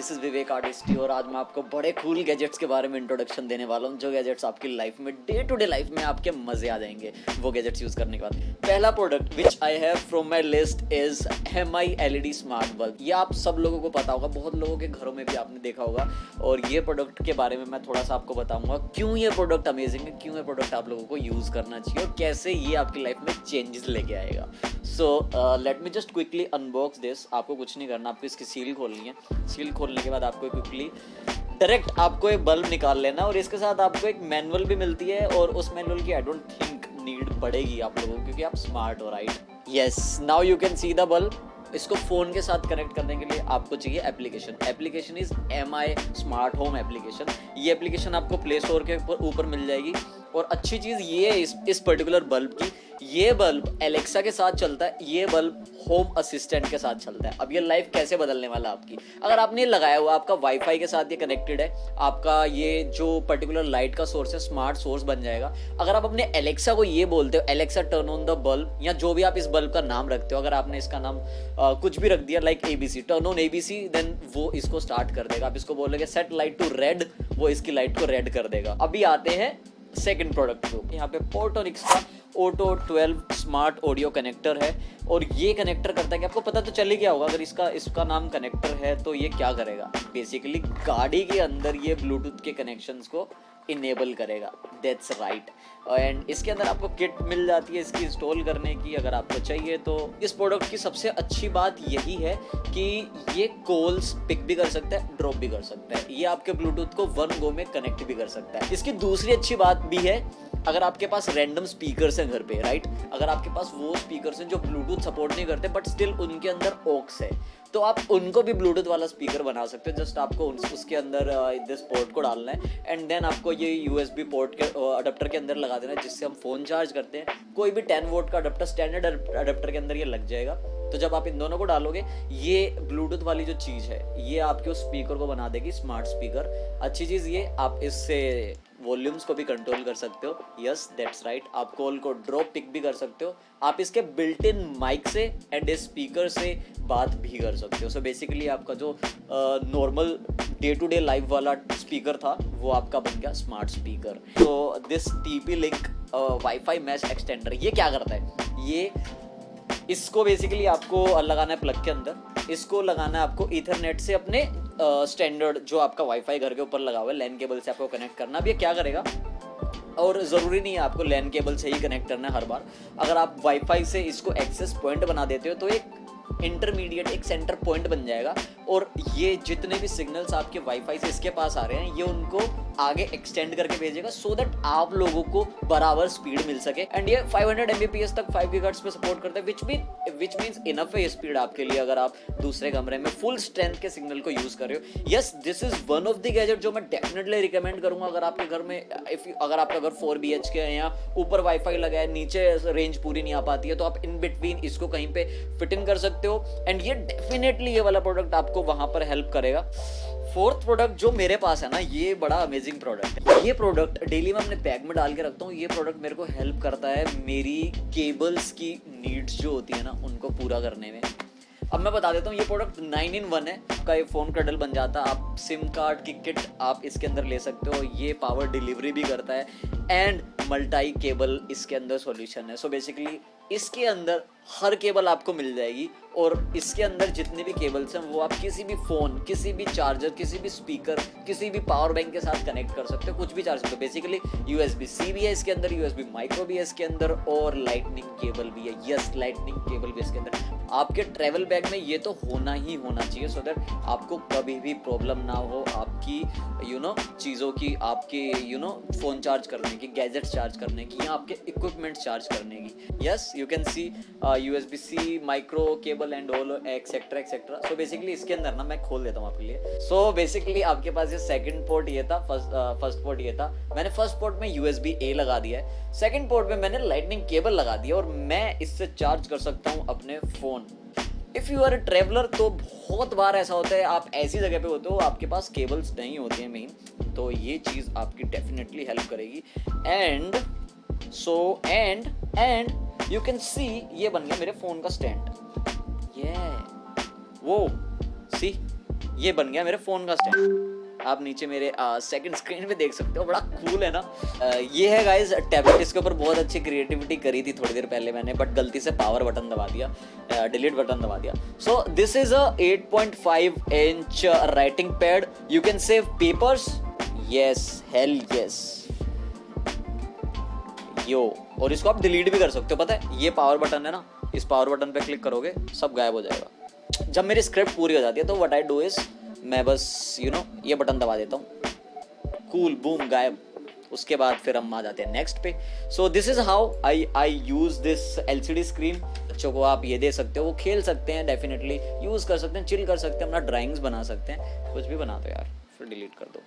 This is विवेक आर्टिस्टी और आज मैं आपको बड़े कूल गैजेट्स के बारे में इंट्रोडक्शन देने वाला हूँ, जो गैजेट्स आपकी लाइफ में डे टू डे लाइफ में आपके मज़े आ जाएँगे, वो गैजेट्स यूज़ करने के बाद। पहला product which I have from my list is M I L E D smart bulb ये आप सब लोगों को पता होगा, बहुत लोगों के घरों में भी आपने देखा होगा। और ये प्रोडक्ट के बारे में मैं थोड़ा सा आपको बताऊँगा, क्यों ये प्रोडक्ट अमेजिंग है, क्यों ये प्रोडक्ट आप लोगों को यूज़ करना चाहिए और कैसे ये आपकी लाइफ में चेंजेस लेके आएगा। So let me just quickly unbox this आपको कुछ नहीं करना, आपको इसकी सील खोलनी है। सील खोलने के बाद आपको क्विकली डायरेक्ट आपको एक बल्ब निकाल लेना और इसके साथ आपको एक मैनुअल भी मिलती है और उस मैनुअल की आई डोंट थिंक नीड पड़ेगी आप लोगों क्योंकि आप स्मार्ट हो right yes now you can see the bulb इसको फ़ोन के साथ कनेक्ट करने के लिए आपको चाहिए application application is M I smart home application ये एप्लीकेशन आपको प्ले स्टोर के ऊपर मिल जाएगी। और अच्छी चीज़ ये है इस इस पर्टिकुलर बल्ब की ये बल्ब एलेक्सा के साथ चलता है ये बल्ब होम असिस्टेंट के साथ चलता है। अब ये लाइफ कैसे बदलने वाला आपकी? अगर आपने लगाया हुआ आपका वाईफाई के साथ ये कनेक्टेड है आपका ये जो पर्टिकुलर लाइट का सोर्स है स्मार्ट सोर्स बन जाएगा। अगर आप अपने एलेक्सा को ये बोलते हो Alexa turn on the bulb या जो भी आप इस बल्ब का नाम रखते हो अगर आपने इसका नाम आ, कुछ भी रख दिया like A B C turn on A B C then वो इसको स्टार्ट कर देगा। आप इसको बोलोगे सेट लाइट टू रेड वो इसकी लाइट को रेड कर देगा। अभी आते हैं सेकेंड प्रोडक्ट को यहाँ पे पोर्टोनिक्स का ओटो 12 स्मार्ट ऑडियो कनेक्टर है और ये कनेक्टर करता है कि आपको पता तो चल ही गया होगा, अगर इसका इसका नाम कनेक्टर है तो ये क्या करेगा? बेसिकली गाड़ी के अंदर ये ब्लूटूथ के कनेक्शंस को इनेबल करेगा। दैट्स राइट एंड इसके अंदर आपको किट मिल जाती है इसकी इंस्टॉल करने की, अगर आपको चाहिए तो। इस प्रोडक्ट की सबसे अच्छी बात यही है कि ये कॉल्स पिक भी कर सकता है ड्रॉप भी कर सकता है। ये आपके ब्लूटूथ को वन गो में कनेक्ट भी कर सकता है। इसकी दूसरी अच्छी बात भी है अगर आपके पास रैंडम स्पीकर हैं घर पे राइट अगर आपके पास वो स्पीकर हैं जो ब्लूटूथ सपोर्ट नहीं करते बट स्टिल उनके अंदर ओक्स है तो आप उनको भी ब्लूटूथ वाला स्पीकर बना सकते हो। जस्ट आपको उसके अंदर दिस पोर्ट को डालना है एंड देन आपको ये यूएसबी पोर्ट के अडप्टर के अंदर लगा देना है, जिससे हम फ़ोन चार्ज करते हैं। कोई भी टेन वोट का अडप्टर स्टैंडर्ड अडेप्टर के अंदर ये लग जाएगा। तो जब आप इन दोनों को डालोगे, ये ब्लूटूथ वाली जो चीज़ है, ये आपके उस स्पीकर को बना देगी स्मार्ट स्पीकर अच्छी चीज़ ये, आप इससे वॉल्यूम्स को भी कंट्रोल कर सकते हो. यस दैट्स राइट आप कॉल को ड्रॉप पिक भी कर सकते हो. आप इसके बिल्ट इन माइक से एंड स्पीकर से बात भी कर सकते हो. सो so बेसिकली आपका जो normal day to day live वाला स्पीकर था, वो आपका बन गया स्मार्ट स्पीकर तो this T P link wifi match extender ये क्या करता है? ये इसको बेसिकली आपको लगाना है प्लग के अंदर. इसको लगाना है आपको इथरनेट से अपने स्टैंडर्ड जो आपका वाईफाई घर के ऊपर लगा हुआ है लैन केबल से आपको कनेक्ट करना। अब ये क्या करेगा? और ज़रूरी नहीं है आपको लैन केबल से ही कनेक्ट करना है हर बार। अगर आप वाईफाई से इसको एक्सेस पॉइंट बना देते हो तो एक इंटरमीडिएट एक सेंटर पॉइंट बन जाएगा। और ये जितने भी सिग्नल्स आपके वाईफाई से इसके पास आ रहे हैं, ये उनको आगे एक्सटेंड करके भेजेगा सो so दैट आप लोगों को बराबर स्पीड मिल सके। एंड ये 500 हंड्रेड तक 5 गीगाहर्ट्ज पे सपोर्ट करता है which mean which means enough है स्पीड आपके लिए अगर आप दूसरे कमरे में फुल स्ट्रेंथ के सिग्नल को यूज़ कर रहे हो। Yes this is one of the gadget जो मैं डेफिनेटली रिकमेंड करूँगा अगर आपके घर में इफ़ अगर आपका घर फोर बी एच के है या ऊपर वाईफाई लगा है, नीचे रेंज पूरी नहीं आ पाती है तो आप इन बिटवीन इसको कहीं पे फिट इन कर सकते हो। एंड ये डेफिनेटली ये वाला प्रोडक्ट आपको वहाँ पर हेल्प करेगा। फोर्थ प्रोडक्ट जो मेरे पास है ना, ये बड़ा अमेजिंग प्रोडक्ट है। ये प्रोडक्ट डेली मैं अपने बैग में डाल के रखता हूँ। ये प्रोडक्ट मेरे को हेल्प करता है मेरी केबल्स की नीड्स जो होती है ना, उनको पूरा करने में। अब मैं बता देता हूँ, ये प्रोडक्ट नाइन इन वन है। आपका ये फ़ोन क्रडल बन जाता है आप सिम कार्ड की किट आप इसके अंदर ले सकते हो, ये पावर डिलीवरी भी करता है एंड मल्टाई केबल इसके अंदर सॉल्यूशन है। सो so बेसिकली इसके अंदर हर केबल आपको मिल जाएगी और इसके अंदर जितने भी केबल्स हैं, वो आप किसी भी फ़ोन, किसी भी चार्जर किसी भी स्पीकर किसी भी पावर बैंक के साथ कनेक्ट कर सकते हो, कुछ भी चार्ज करो basically U S B C भी है इसके अंदर यू एस बी माइक्रो भी है इसके अंदर और लाइटनिंग केबल भी है। यस लाइटनिंग केबल भी इसके अंदर। आपके ट्रेवल बैग में ये तो होना ही होना चाहिए सो दैट आपको कभी भी प्रॉब्लम ना हो आपकी यू नो चीज़ों की, आपके यू नो फ़ोन चार्ज करने की गैजेट्स चार्ज करने की या आपके इक्विपमेंट चार्ज करने की। Yes you can see U S B C micro cable and all etcetera etcetera so basically इसके अंदर ना मैं खोल देता हूँ आपके लिए। सो so बेसिकली आपके पास ये सेकंड पोर्ट ये था फ़र्स्ट फ़र्स्ट पोर्ट ये था। मैंने फ़र्स्ट पोर्ट में यू एस बी ए लगा दिया है। सेकंड पोर्ट में मैंने लाइटनिंग केबल लगा दिया और मैं इससे चार्ज कर सकता हूँ अपने phone if you are traveller तो बहुत बार ऐसा होता है, आप ऐसी जगह पे होते हो, आपके पास केबल्स नहीं होते हैं मेन तो ये चीज़ आपकी डेफिनेटली हेल्प करेगी। And so and and you can see ये बन गया मेरे फ़ोन का स्टैंड ये वो सी ये बन गया मेरे फ़ोन का स्टैंड आप नीचे मेरे सेकंड स्क्रीन पे देख सकते हो बड़ा कूल है ना? आ, ये है गाइज़ टैबलेट इसके ऊपर बहुत अच्छी क्रिएटिविटी करी थी थोड़ी देर पहले मैंने बट गलती से पावर बटन दबा दिया डिलीट बटन दबा दिया. So this is a 8.5 inch writing pad you can save papers yes hell yes yo और इसको आप डिलीट भी कर सकते हो। पता है ये पावर बटन है ना इस पावर बटन पे क्लिक करोगे सब गायब हो जाएगा। जब मेरी स्क्रिप्ट पूरी हो जाती है तो वट आई डू इज़ मैं बस यू you नो know, ये बटन दबा देता हूँ। कूल बूम गायब। उसके बाद फिर हम आ जाते हैं नेक्स्ट पे। So this is how I I use this L C D screen बच्चों को आप ये दे सकते हो वो खेल सकते हैं डेफिनेटली यूज़ कर सकते हैं चिल कर सकते हैं अपना ड्राइंग्स बना सकते हैं। कुछ भी बना दो यार फिर डिलीट कर दो।